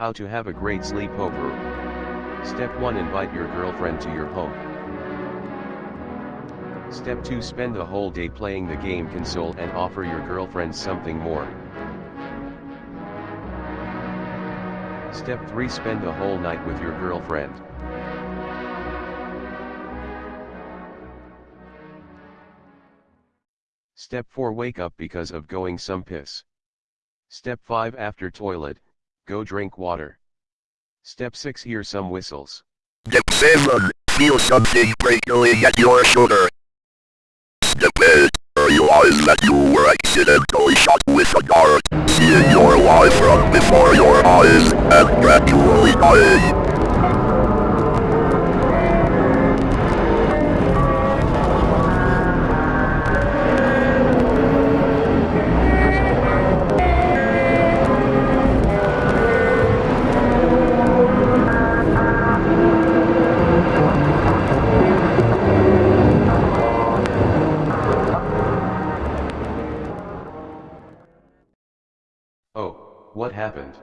How to have a great sleepover. Step 1 Invite your girlfriend to your home. Step 2 Spend the whole day playing the game console and offer your girlfriend something more. Step 3 Spend the whole night with your girlfriend. Step 4 Wake up because of going some piss. Step 5 After toilet, go drink water. Step 6 Hear some whistles. Step 7. Feel something prickling at your shoulder. Step 8. Realize that you were accidentally shot with a dart, seeing your life run before your eyes, and gradually dying. Oh, what happened?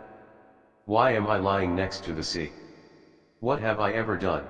Why am I lying next to the sea? What have I ever done?